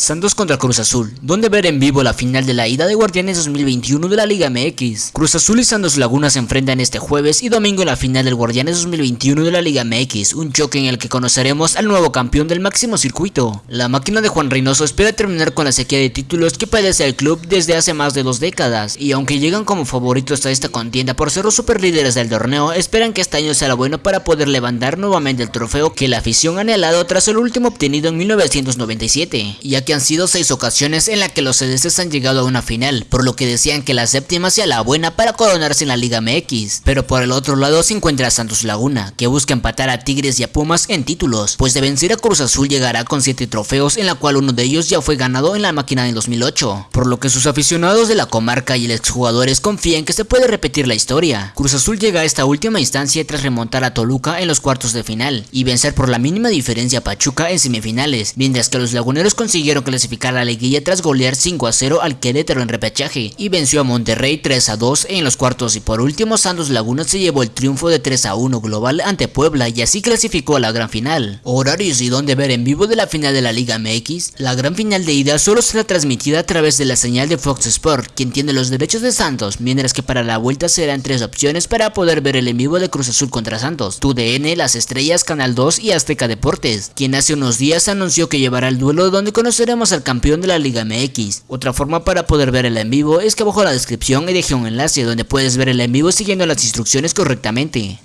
Santos contra Cruz Azul, donde ver en vivo la final de la ida de Guardianes 2021 de la Liga MX. Cruz Azul y Santos Laguna se enfrentan este jueves y domingo en la final del Guardianes 2021 de la Liga MX, un choque en el que conoceremos al nuevo campeón del máximo circuito. La máquina de Juan Reynoso espera terminar con la sequía de títulos que padece el club desde hace más de dos décadas, y aunque llegan como favoritos a esta contienda por ser los superlíderes del torneo, esperan que este año sea bueno para poder levantar nuevamente el trofeo que la afición ha anhelado tras el último obtenido en 1997, ya han sido seis ocasiones en las que los celestes han llegado a una final, por lo que decían que la séptima sea la buena para coronarse en la Liga MX. Pero por el otro lado se encuentra Santos Laguna, que busca empatar a Tigres y a Pumas en títulos, pues de vencer a Cruz Azul llegará con 7 trofeos, en la cual uno de ellos ya fue ganado en la máquina en 2008, por lo que sus aficionados de la comarca y el exjugadores confían que se puede repetir la historia. Cruz Azul llega a esta última instancia tras remontar a Toluca en los cuartos de final y vencer por la mínima diferencia a Pachuca en semifinales, mientras que los laguneros consiguieron clasificar a la liguilla tras golear 5 a 0 al Querétaro en repechaje y venció a Monterrey 3 a 2 en los cuartos y por último Santos Laguna se llevó el triunfo de 3 a 1 global ante Puebla y así clasificó a la gran final. Horarios y donde ver en vivo de la final de la Liga MX, la gran final de ida solo será transmitida a través de la señal de Fox Sport, quien tiene los derechos de Santos, mientras que para la vuelta serán tres opciones para poder ver el en vivo de Cruz Azul contra Santos, TUDN, Las Estrellas, Canal 2 y Azteca Deportes, quien hace unos días anunció que llevará el duelo donde conocerá al campeón de la Liga MX. Otra forma para poder ver el en vivo es que abajo en la descripción he dejado un enlace donde puedes ver el en vivo siguiendo las instrucciones correctamente.